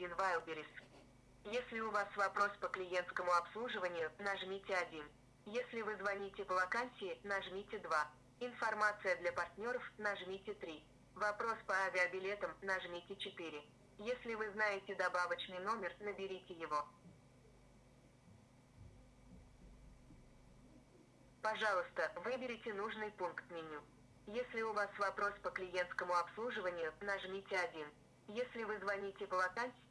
1 Wildberries. Если у вас вопрос по клиентскому обслуживанию, нажмите 1. Если вы звоните по вакансии, нажмите 2. Информация для партнеров, нажмите 3. Вопрос по авиабилетам, нажмите 4. Если вы знаете добавочный номер, наберите его. Пожалуйста, выберите нужный пункт меню. Если у вас вопрос по клиентскому обслуживанию, нажмите 1. Если вы звоните по вакансии,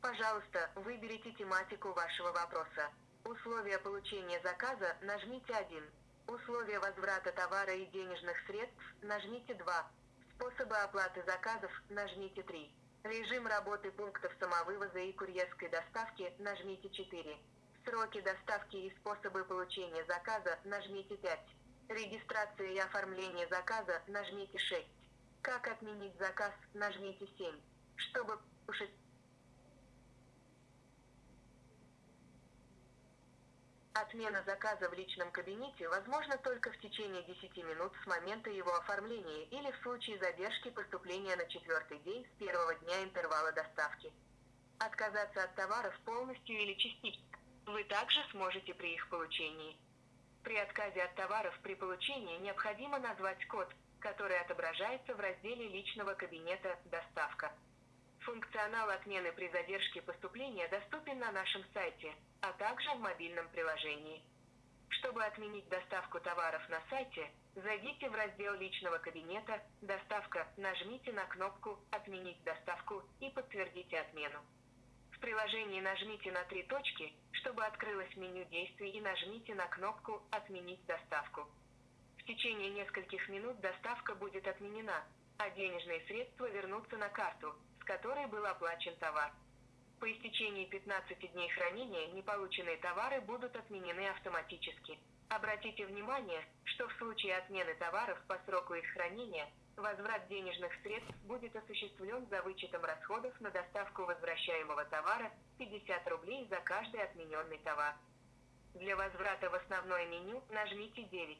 пожалуйста, выберите тематику вашего вопроса. Условия получения заказа, нажмите 1. Условия возврата товара и денежных средств, нажмите 2. Способы оплаты заказов, нажмите 3. Режим работы пунктов самовывоза и курьерской доставки, нажмите 4. Сроки доставки и способы получения заказа, нажмите 5. Регистрация и оформление заказа, нажмите 6. Как отменить заказ, нажмите 7. Чтобы Отмена заказа в личном кабинете возможна только в течение 10 минут с момента его оформления или в случае задержки поступления на четвертый день с первого дня интервала доставки. Отказаться от товаров полностью или частично вы также сможете при их получении. При отказе от товаров при получении необходимо назвать код, который отображается в разделе личного кабинета «Доставка». Функционал отмены при задержке поступления доступен на нашем сайте, а также в мобильном приложении. Чтобы отменить доставку товаров на сайте, зайдите в раздел личного кабинета «Доставка», нажмите на кнопку «Отменить доставку» и подтвердите отмену. В приложении нажмите на три точки, чтобы открылось меню действий и нажмите на кнопку «Отменить доставку». В течение нескольких минут доставка будет отменена, а денежные средства вернутся на карту, с которой был оплачен товар. По истечении 15 дней хранения неполученные товары будут отменены автоматически. Обратите внимание, что в случае отмены товаров по сроку их хранения, возврат денежных средств будет осуществлен за вычетом расходов на доставку возвращаемого товара 50 рублей за каждый отмененный товар. Для возврата в основное меню нажмите 9.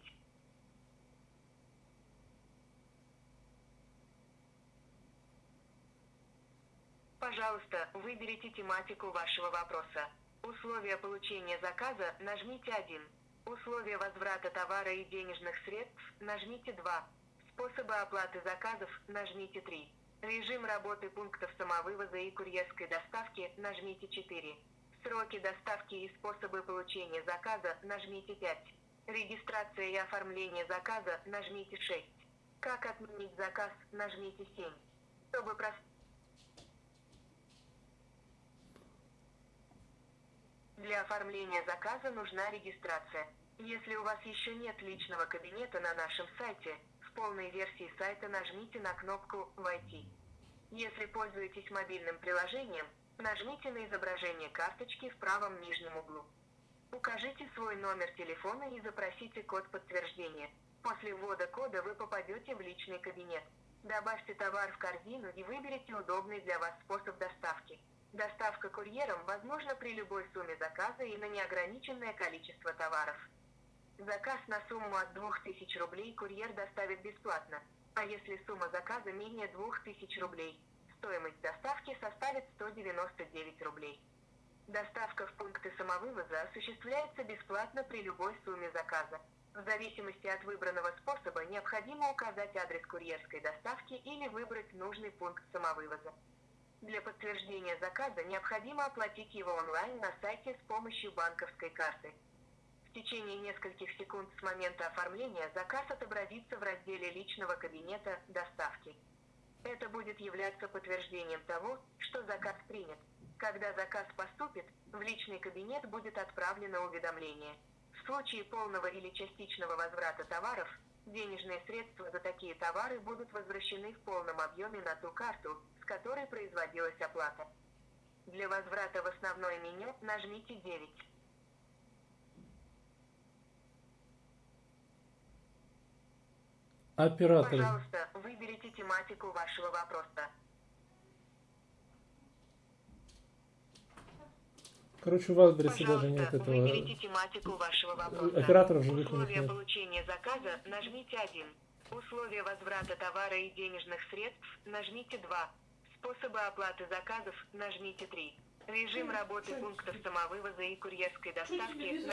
Пожалуйста, выберите тематику вашего вопроса. Условия получения заказа, нажмите 1. Условия возврата товара и денежных средств, нажмите 2. Способы оплаты заказов, нажмите 3. Режим работы пунктов самовывоза и курьерской доставки, нажмите 4. Сроки доставки и способы получения заказа, нажмите 5. Регистрация и оформление заказа, нажмите 6. Как отменить заказ, нажмите 7. Чтобы прос... Для оформления заказа нужна регистрация. Если у вас еще нет личного кабинета на нашем сайте, в полной версии сайта нажмите на кнопку «Войти». Если пользуетесь мобильным приложением, нажмите на изображение карточки в правом нижнем углу. Укажите свой номер телефона и запросите код подтверждения. После ввода кода вы попадете в личный кабинет. Добавьте товар в корзину и выберите удобный для вас способ доставки. Доставка курьером возможна при любой сумме заказа и на неограниченное количество товаров. Заказ на сумму от 2000 рублей курьер доставит бесплатно, а если сумма заказа менее 2000 рублей, стоимость доставки составит 199 рублей. Доставка в пункты самовывоза осуществляется бесплатно при любой сумме заказа. В зависимости от выбранного способа необходимо указать адрес курьерской доставки или выбрать нужный пункт самовывоза. Для подтверждения заказа необходимо оплатить его онлайн на сайте с помощью банковской карты. В течение нескольких секунд с момента оформления заказ отобразится в разделе личного кабинета «Доставки». Это будет являться подтверждением того, что заказ принят. Когда заказ поступит, в личный кабинет будет отправлено уведомление. В случае полного или частичного возврата товаров, денежные средства за такие товары будут возвращены в полном объеме на ту карту, которой производилась оплата. Для возврата в основное меню нажмите 9. Оператор. Пожалуйста, выберите тематику вашего вопроса. Короче, у вас, Брисе, даже Пожалуйста, нет этого... выберите тематику вашего вопроса. Операторов живых Условия нет. получения заказа нажмите 1. Условия возврата товара и денежных средств нажмите 2. Способы оплаты заказов нажмите 3. Режим работы пунктов самовывоза и курьерской доставки